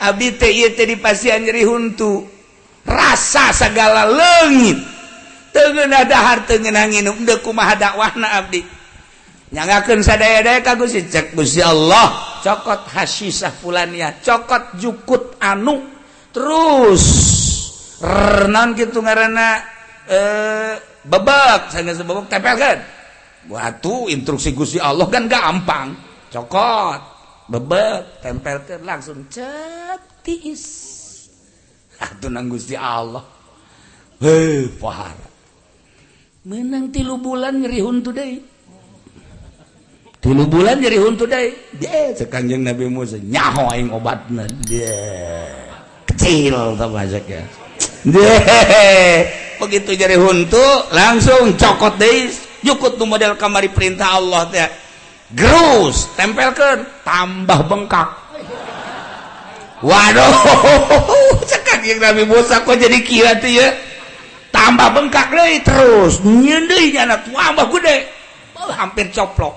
Abi teh pasian nyeri huntu. Rasa sagala leungit. Teu ngeunah dahar teu segala nginum tengenadahar kumaha dakwahna Abdi? Nyangakan sadaya-daya ka Gusti. Cek Gusti Allah cokot hasisah fulania, cokot jukut anu. Terus renan gitu ngaranna? Eh bebek. Sanggeus bebek tepelkeun. Buat waktu instruksi Gusti Allah kan gampang. Cokot. bebek tempelkan langsung cetis atau ah, nang Gusti Allah. Heh pahara menang tilu bulan nyeri huntu deui tilu bulan nyeri huntu deui dia sekanjeng Nabi Musa nyaho aing obatna. Dia kecil termasuk ya. Dia begitu nyeri huntu langsung cokot deui. Jukut nu model kamari perintah Allah teh. Gerus tempelkan tambah bengkak. Waduh, cekak yang Nabi Musa kok jadi kira tuh ya. Tambah bengkak deh terus nyendih nyana tambah gede. Oh, hampir coplok.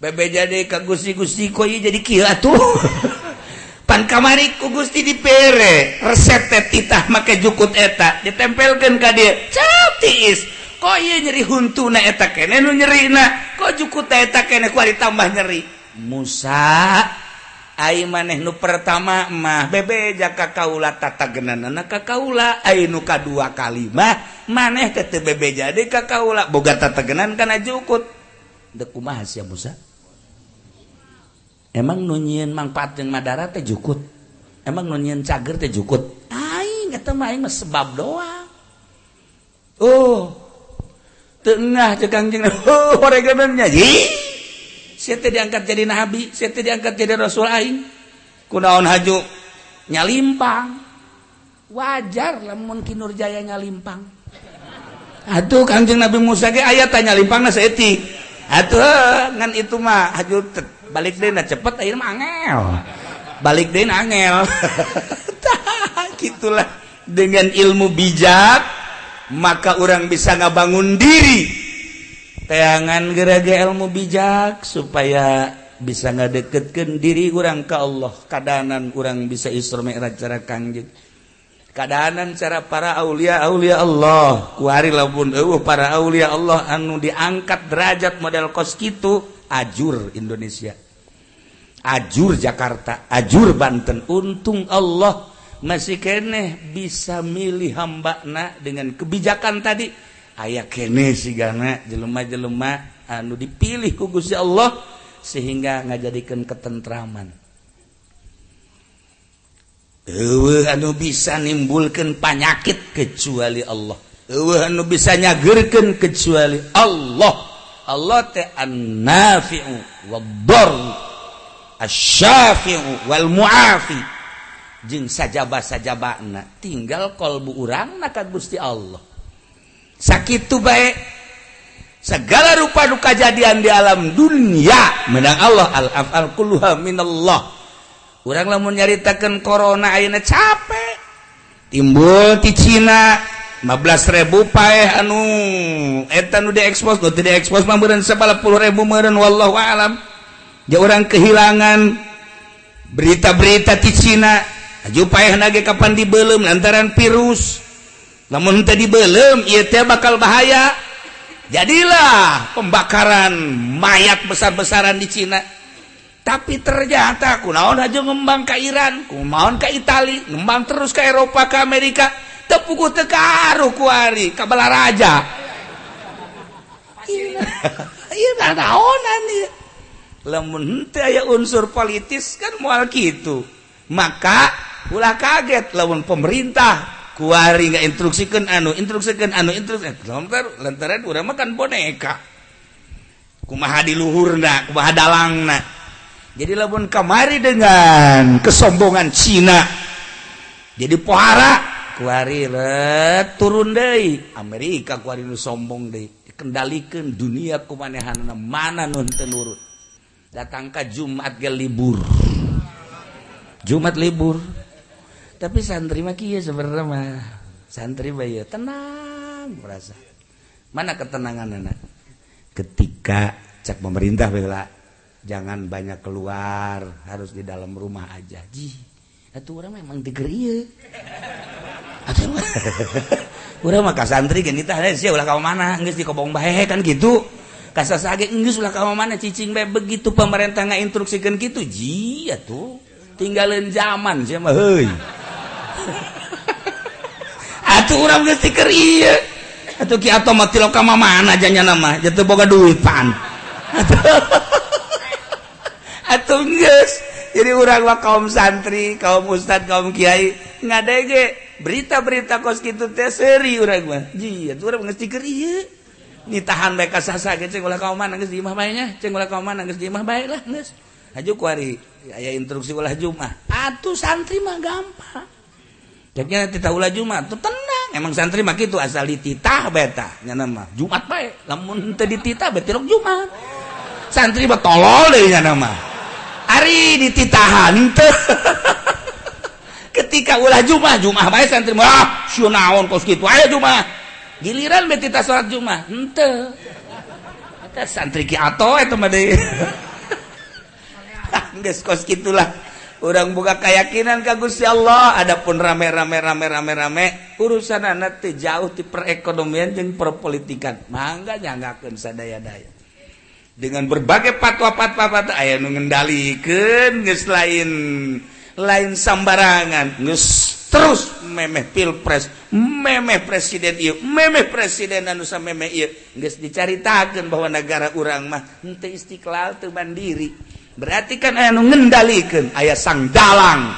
Bebe jadi ke gusti gusti kok iya jadi kira tuh. Pan kamari ku gusti dipere resep teh titah make jukut eta ditempelkan ke dia. Cap tiis kok nyeri huntu naeta kene nu nyeri na kok cukup taeta kene kuari tambah nyeri Musa ai maneh nu pertama mah bebe jaka kaula tata genanana ka kaula ai nu kadua kalimah maneh teu bebe jadi ka kaula boga tata genan kana jukut de kumaha sia Musa Emang nu manfaat yang jeung madara teh jukut. Emang nu cager teh jukut. Aing eta mah aing mah sebab doang. Oh, tengah cekangcing oh, diangkat jadi nabi saya diangkat jadi rasul aing. Kunaon haju? Nyalimpang. Wajar lamun kinur jaya nyalimpang. Aduh kangjeng nabi Musa ge aya tanya limpang na atuh ngan itu mah haju balik deuna cepet air mah angel. Balik deuna angel. Gitulah dengan ilmu bijak. maka orang bisa ngabangun diri. Teangan geraga ilmu bijak supaya bisa ngadeketkan diri orang ke Allah. Keadaanan kurang bisa Isra Mi'raj cara kanjeng. Keadaanan cara para aulia aulia Allah. Kuari lamun eueuh para aulia Allah anu diangkat derajat model kos kitu ajur Indonesia. Ajur Jakarta ajur Banten. Untung Allah masih keeh bisa milih hambakna dengan kebijakan tadi. Ayaah kene sigana jelema-jelemah anu dipilih kugus ya Allah sehingga ngajadikan ketentraman. Ewe anu bisa nimbulkan panyakit kecuali Allah. Ewe anu bisa nyagerkan kecuali Allah. Allah teh nafi'u wa-dharru asy-syafi'u wal-mu'afi. jeung sajaba sajabana tinggal kolbu urang nakan Gusti Allah. Sakit baik segala rupa duka kejadian di alam dunia menang Allah al-afal kulluha minallah. Urang lamun nyaritakeun corona ayeuna capek. Timbul di Cina 15.000 pae anu eta nu diekspos nu teu diekspos mah meureun 10.000 meureun wallahu alam. Ja urang kehilangan berita-berita di Cina Ajupage kapan dibelum lantaran virus. Namun tadi belum ia bakal bahaya. Jadilah pembakaran mayat besar-besaran di Cina. Tapi ternyata aku naon aja ngembang ke Iran ku maon ke Itali ngembang terus ke Eropa ke Amerika. Tepuku tekaru kuari ke Belaraja iya nah naonan iya lemun aya unsur politis kan mual gitu maka ulah kaget lawan pemerintah. Kuari nggak instruksikan anu instruksikan anu instruksikan. Lantaran lantaran udah makan boneka. Kumaha di luhurna kumaha dalangna. Jadi lamun kamari dengan kesombongan Cina jadi pohara kuari let turun deh Amerika kuari nu sombong deh dikendalikan dunia kumanehan mana nun tenurut datangkah Jumat ke libur. Jumat libur. Tapi santri mah kieu sebenarnya mah. Santri bayi tenang merasa. Mana ketenangan anak ketika cek pemerintah bela jangan banyak keluar harus di dalam rumah aja. Ji itu orang memang digeri udah maka santri kan kita sih ulah kau mana nggak di kobong bahe kan gitu. Kasar sage nggak ulah kau mana cicing bae begitu pemerintah instruksikan gitu. Ji ya tuh tinggalin zaman sih mah atuh orang geus tiker ieu atuh ki otomat tiloka mah mana janya nama jatuh boga duit pan. Atuh geus. Jadi orang mah kaum santri kaum ustad kaum kiai ngadege berita-berita kos kitu teh seuri urang mah. Ji atuh urang geus tiker ieu nitahan bae ka sasa ge cing ulah kaum mana geus di imah bae nya? Cing ulah kaum mana geus di imah bae lah geus. Hajuk kuari aya instruksi ulah jumat atuh santri mah gampang. tahulah Jumat. Tuh tenang emang santri mah gitu asal dititah betanya nama Jumat bae eh, lamun teu dititah betirok Jumat. Santri mah tolol deui nya nama Ari dititahan tuh ketika ulah Jumat Jumat bae eh, santri mah wah naon kos kitu aya Jumat. Giliran beti titah salat Jumat. Henteu. Eta santri ki ato eta mah deh. Kos gitulah orang buka keyakinan kagus ya Allah. Adapun rame-rame rame rame rame urusan anak jauh di perekonomian dan perpolitikan. Mangga nggak sadaya-daya. Dengan berbagai patwa-patwa aya mengendalikan lain lain sambarangan. Nges terus memeh pilpres memeh presiden ieu memeh presiden anu memeh ieu. Geus dicaritakeun bahwa negara urang mah henteu istiqlal teu mandiri. berarti kan aya ngendalikan ayah sang dalang.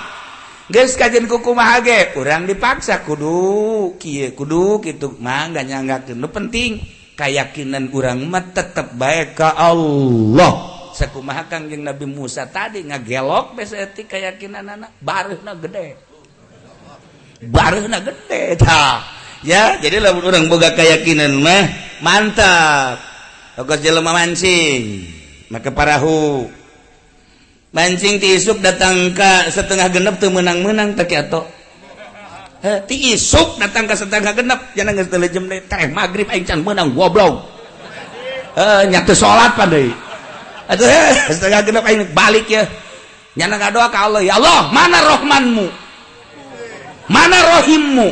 Guys kajian kuku mahage kurang dipaksa kudu kieu kudu gitu mangga nyanggakeun nu penting keyakinan kurang mah tetep baik ke Allah. Sakumaha kangjeng Nabi Musa tadi ngagelok beseti keyakinan anak baruhna gede. Baruhna gede tah ya jadi lamun urang boga keyakinan mah mantap. Ogos jelema mancing make parahu. mancing tiisuk datang ke setengah genep tuh menang-menang terkiato tiisuk datang ke setengah genep jangan nggak setelah jam teh maghrib aing menang goblok. Eh nyatu sholat pandai atau setengah genep aing balik ya. Nyana nggak doa ke Allah ya Allah mana rohmanmu? Mana rohimmu?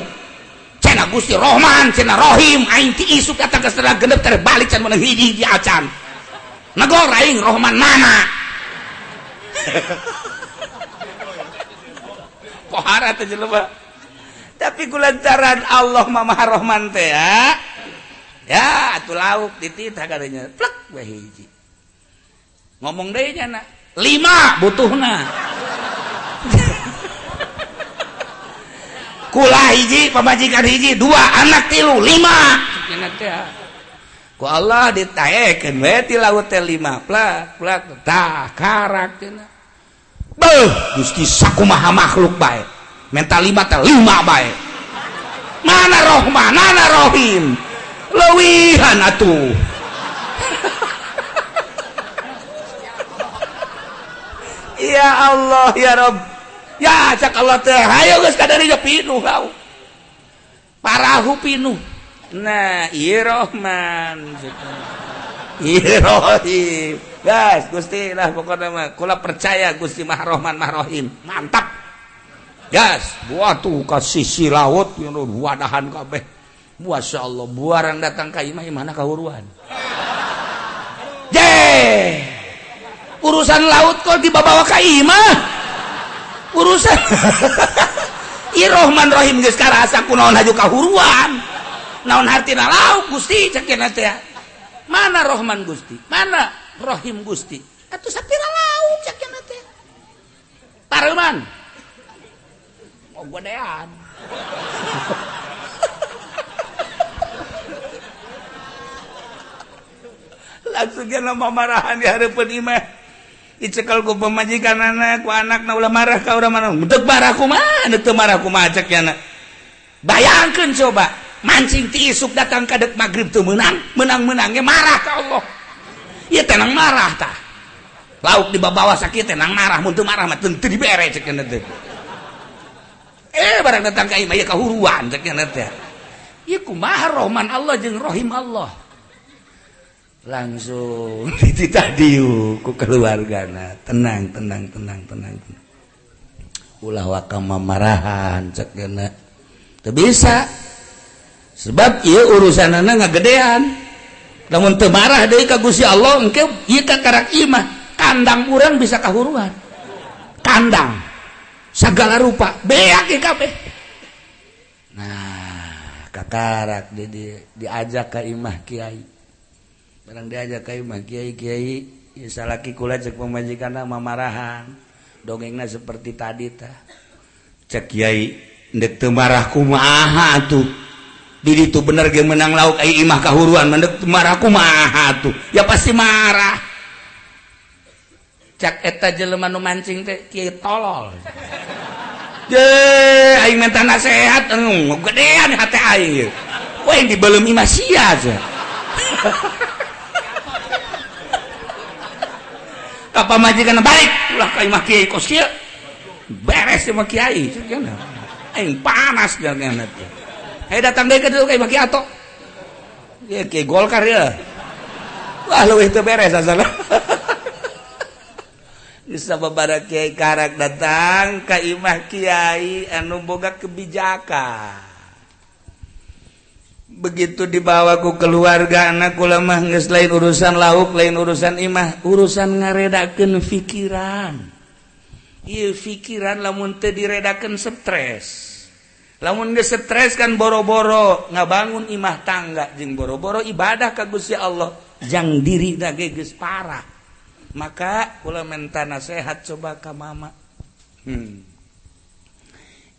Cina gusti rohman cina rohim. Aing tiisuk datang ke setengah genep terbalik can menang hiji hiji acan. Nagor aing rohman mana? Pohara teh jelema tapi kulantaran Allah Maha teh ya. Ya atuh lauk dititah katanya. Plek we hiji. Ngomong deui nya na lima butuhna. Kula hiji pamajikan hiji dua anak tilu lima. Teh ku Allah ditayekeun we ti laut teh lima. Plak plak tah karak cenah Gusti sakumaha makhluk baik mental lima lima baik mana rohman mana rohim? Lewihan atuh. Ya Allah ya Rob. Ya cak Allah teh. Ayo geus kadari pinu kau parahu pinu nah iya rohman. Irohim. Gas, Gusti lah pokoknya mah. Kula percaya Gusti Mahrohman Mahrohim. Mantap. Gas, buat tuh ke sisi laut yang wadahan kabeh. Masya Allah, buarang datang ka imah imana kahuruan. Jeh. Urusan laut kok dibawa ka imah. Urusan Irohman Rohim geus karasa kunaon haju kahuruan. Naon hartina lauk Gusti cekena teh. mana Rohman Gusti? Mana Rohim Gusti? Atau sapira lauk sakit teh. Parman oh godean. Langsung nama marahan di hadapan imah dicekal ku pemajikan anak ku anak na ulah marah ka urang marah. Udah marah kumaha teu marah kumaha cek yana bayangkeun coba. mancing tiisuk datang kadek magrib tuh menang. Menang-menangnya marah ke Allah. Ya tenang marah tah. Lauk di bawah sakit tenang marah. Muntu marah mah tentu dibere cek teh eh barang datang ka imah ya kahuruan cek teh. Ya kumaha rohman Allah jeung rohim Allah? Langsung dititah diu ku keluargana. Tenang tenang tenang tenang, ulah wakama marahan cek teu bisa. sebab ia urusan anak gedean, namun temarah dari kagusi Allah engke ia karak iya imah kandang kurang bisa kahuruan. Kandang segala rupa beak kabeh. Nah kakarak di, di, diajak ke imah kiai. Barang diajak ke imah kiai kiai ya salaki kula cek pemajikan nama marahan. Dongengnya seperti tadi ta cek kiai ndek temarah kumaha tuh diri itu bener yang menang lauk imah kahuruan marahku ma tuh ya pasti marah. Cak eta jelema nu mancing teh kiai tolol. Ye aing minta nasihat gedean hati aing. Wah yang dibelum imah sia aja. Apa majikan balik? Ulah ka imah kiai kos kieu beres sama kiai aing panas jangan nanti Hei datang deui ka dieu ka imah kiai ato. Ya kiai golkar ya. Wah leuwih teu beres asal bisa babara kiai karak datang ka imah kiai anu boga kebijakan. Begitu dibawaku keluarga anakku lemah nggak lain urusan lauk lain urusan imah urusan ngaredakan pikiran iya pikiran lamun teu diredakan stres lamun stres kan boro-boro ngabangun imah tangga jeung boro-boro ibadah ka Gusti Allah yang diri dageges parah. Maka kula mentana sehat coba ka mama. Hmm.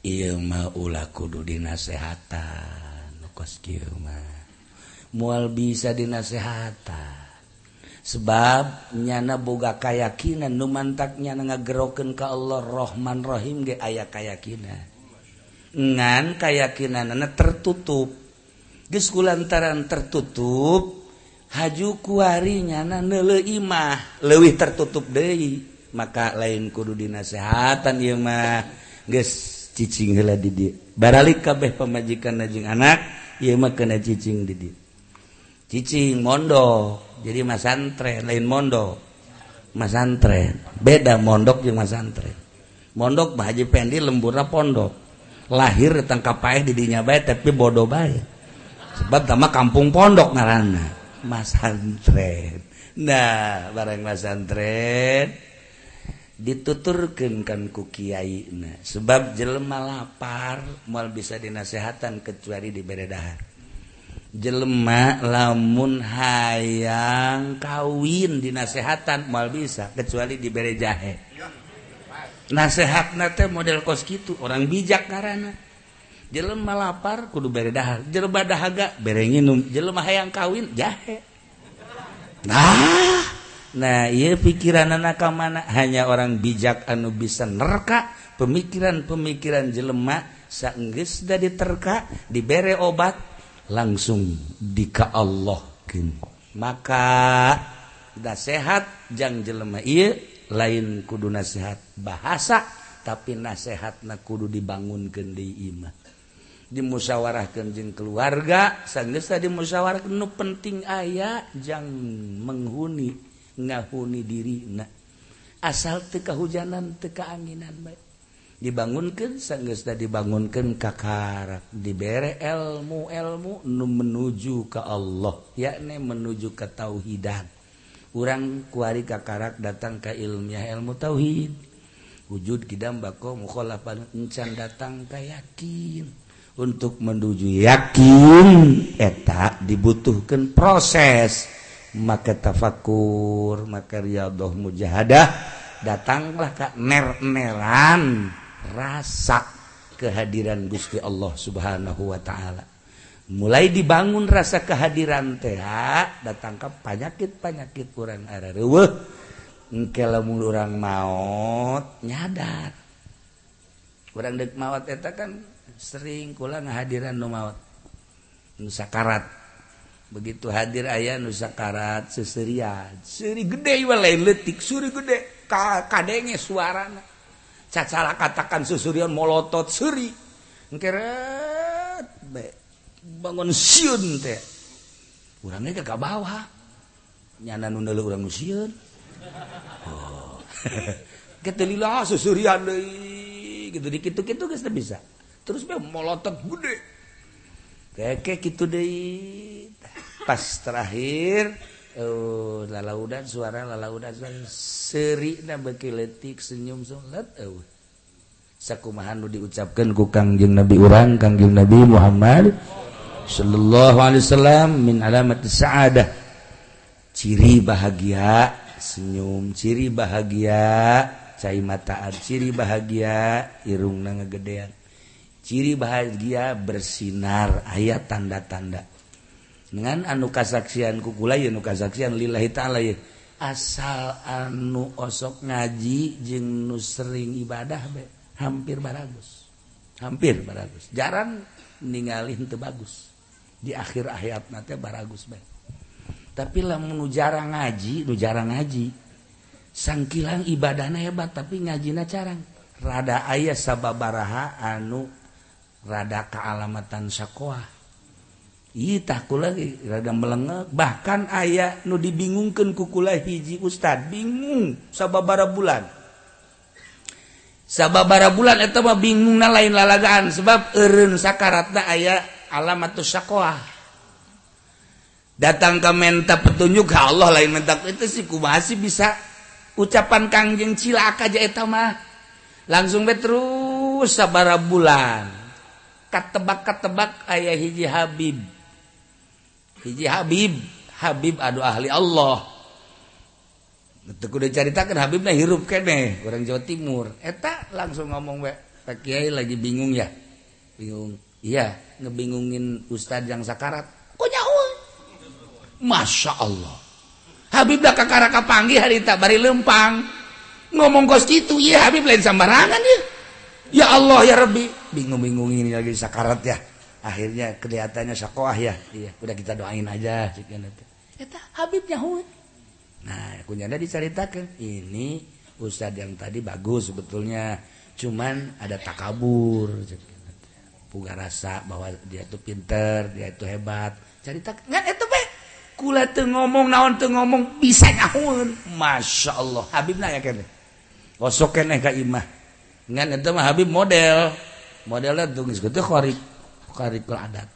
Ima ulah kudu dinasehatan kos mual bisa dinasehatan. Sebab nyana boga kayakakinan numantaknya ngageroken ke Allah Rohman Rohim ge aya kayakakinan ngan kayakakinan anak tertutup. Geus lantaran tertutup haju kuarinya imah lewih tertutup De maka lain kudu dinasehatan ieu mah. Geus cicing heula di dieu baralik kabeh pemajikan najjung anak ieu mah kena cicing didi. Cicing mondok jadi masantren lain mondok masantren beda mondok jeung masantren mondok mah haji pendi lemburna pondok. lahir tangkap paeh didinya baik tapi bodoh baik sebab sama kampung pondok ngarana masantren nah bareng masantren dituturkan kan ku kiai nah, sebab jelema lapar mal bisa dinasehatan kecuali diberi dahar. Jelema lamun hayang kawin dinasehatan mal bisa kecuali diberi jahe. nasehat model kos gitu orang bijak karena jelemah lapar kudu beredahar jelema dahaga berenginum jelemah hayang kawin jahe. Nah nah iya pikiran anak mana hanya orang bijak anu bisa nerka pemikiran-pemikiran jelemak sanggis dari terka dibere obat langsung dika Allah maka dah sehat jang jelema iya lain kudu nasehat bahasa tapi nasehat na kudu dibangun kendi imah dimusyawarah kenjing keluarga sanggeus tadi musyawarah nu penting ayah jang menghuni ngahuni diri na asal teka hujanan teka anginan baik dibangunkan sanggeus dibangunkan kakarak dibere ilmu ilmu nu menuju ke Allah yakni menuju ke tauhidan. urang kuari kakarak datang ke ilmiah ilmu tauhid. Wujud kidam bako mukhalafan encan datang ke yakin. Untuk menuju yakin eta dibutuhkan proses. Maka tafakur maka riyadhah mujahadah datanglah ka ner-neran rasa kehadiran Gusti Allah Subhanahu wa taala. mulai dibangun rasa kehadiran teh datang ke penyakit penyakit kurang areweh engke lamun urang maut nyadar. Kurang dek maut eta kan sering kula ngahadiran nu mawat nusakarat begitu hadir ayah nusakarat seserian seri gede lain letik suri gede. Kadenge suarana. Cacara katakan susurian molotot seri engke bangun siun teh. Orangnya ke bawah nyana nunda lu orang siun. Oh. Lila susurian deui. Gitu dikit kitu geus teu bisa. Terus be molotot gede. Keke gitu deui. Pas terakhir oh lalaudan suara lalaudan suara. Seri na beki letik senyum sungat oh sakumahan nu diucapkan ku Kangjeng Nabi urang Kangjeng Nabi Muhammad. Shallallahu Alaihi Wasallam min alamat saadah. Ciri bahagia senyum ciri bahagia cai mataan ciri bahagia irung na ngegedean ciri bahagia bersinar ayat tanda-tanda. Dengan anu kasaksian kukula ya anu kasaksian lillahi ta'ala ya asal anu osok ngaji jeung nu sering ibadah be hampir baragus. Hampir baragus. Jarang ninggalin teu bagus. di akhir ayat nanti baragus baik tapi lah menu jarang ngaji nu jarang ngaji sangkilang ibadahnya hebat tapi ngajina carang. Rada ayah sababaraha anu rada kealamatan sakoa Iya lagi rada melengek. Bahkan ayah nu dibingungkan kukula hiji ustad. Bingung sababara bulan. Sababara bulan itu mah bingung na lain lalagaan sebab eren sakaratna ayah alamat syakoah datang ke menta petunjuk Allah lain mentak itu sih masih bisa ucapan Kangjeng cilaka aja mah. Langsung be terus sabara bulan. Katebak-katebak ayah hiji Habib. Hiji Habib. Habib aduh ahli Allah. Udah ceritakan Habib nah hirup kene orang Jawa Timur. Eta langsung ngomong we Pak Kiai lagi bingung ya? Bingung iya ngebingungin Ustadz yang sakarat. Kok nyawa Masya Allah. Habib dah kakara kapanggi hari tak bari lempang. Ngomong kos gitu ya Habib lain sembarangan ya ya Allah ya Rabbi. Bingung-bingung ini lagi sakarat ya. Akhirnya kelihatannya sakoah ya. Iya udah kita doain aja Eta Habib Yahud nah kunyanda diceritakan. Ini Ustadz yang tadi bagus sebetulnya. Cuman ada takabur punya rasa bahwa dia tuh pinter dia itu hebat. Cerita itu kula tuh ngomong naon tuh ngomong bisa nyahun masya Allah Habib nanya kene kosok kene ka imah. Ngan itu mah Habib model. Modelnya tuh gitu korik korikul adat.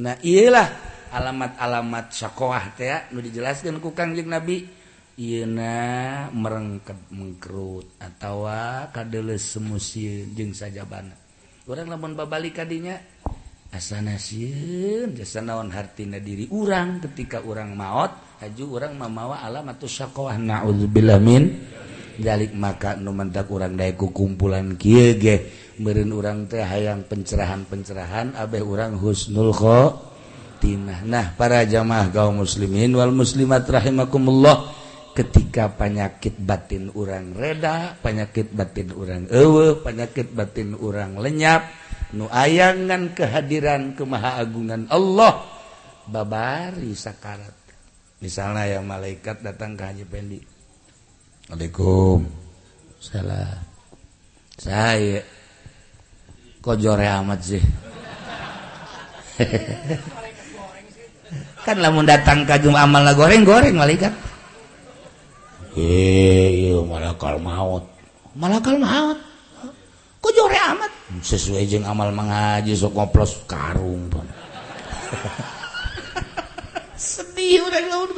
Nah iyalah alamat-alamat syakoah teh nu dijelaskan ku kangjeng Nabi. Iyeuna merengket mengkerut atau kadeles semusieun jeung sajabana. urang lamun babalik kadinya asana sieun jasa naon hartina diri urang ketika urang maot haju urang mamawa alamatus atau naudzubillah min dalik maka nu urang dae kumpulan kieu ge meureun urang teh hayang pencerahan-pencerahan abeh urang husnul khotimah nah para jamaah kaum muslimin wal muslimat rahimakumullah ketika penyakit batin orang reda penyakit batin orang ewe penyakit batin orang lenyap ayangan kehadiran kemahaagungan Allah babari sakarat. Misalnya yang malaikat datang ke Haji Pendi. Assalamualaikum salah saya kojore amat sih? Kan lamun datang kajum amal lah goreng goreng malaikat Eh, malakal maut. Malakal maut? Kujore amat? Sesuai jeung amal mengaji sok ngoplos karung pun sedih udah laut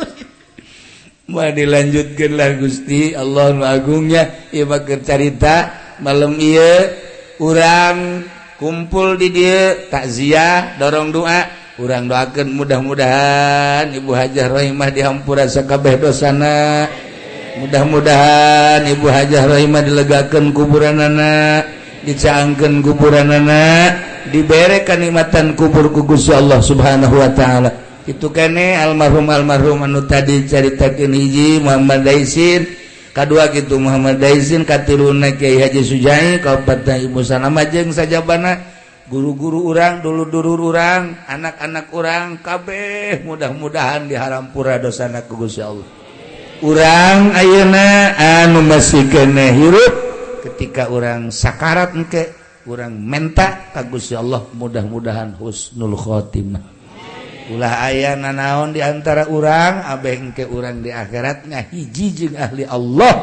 Mau dilanjutkan lah Gusti. Allah Agungnya Ia bakal cerita malam iya orang kumpul di dia takziah dorong doa. Orang doakan mudah-mudahan Ibu Hajar Rahimah dihampura sakabeh dosana. mudah-mudahan Ibu Hajah Rahimah dilegakan kuburan anak dicaangkan kuburan anak diberre kenikmatan kubur kugus Allah subhanahu Wa ta'ala. Itu kene almarhum almarhum anu tadi ceritakan hiji Muhammad Daisin. Kedua gitu Muhammad Daisin Katiruna Kyai Haji Sujai Kabupaten Ibu Sanama jeung sajabana guru-guru urang dulu-duru urang anak-anak orang kabeh mudah-mudahan dihampura dosana dosana kugus Allah. orang Ayeuna anu masih kena hirup ketika orang sakarat engke orang menta ka Gusti Allah mudah-mudahan husnul khotimah. Ulah aya nanaon diantara orang abeh ke orang di akhirat ngahiji jeung ahli Allah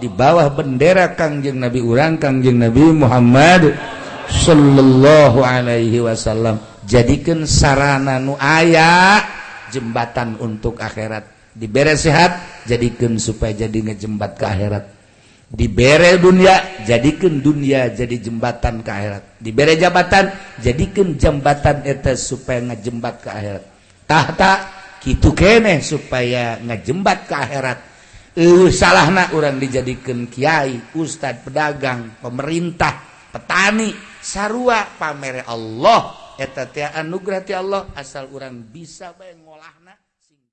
di bawah bendera Kangjeng Nabi orang Kangjeng Nabi Muhammad Shallallahu Alaihi Wasallam. Jadikan sarana nu aya jembatan untuk akhirat. dibere sehat jadikan supaya jadi ngejembat ke akhirat. Dibere dunia jadikan dunia jadi jembatan ke akhirat. Dibere jabatan jadikan jembatan eta supaya ngejembat ke akhirat. Tahta gitu kene supaya ngejembat ke akhirat. Uh, salahna orang dijadikan kiai ustadz pedagang pemerintah petani sarua pamere Allah. Eta teh anugerah ti Allah asal orang bisa bae ngolahna.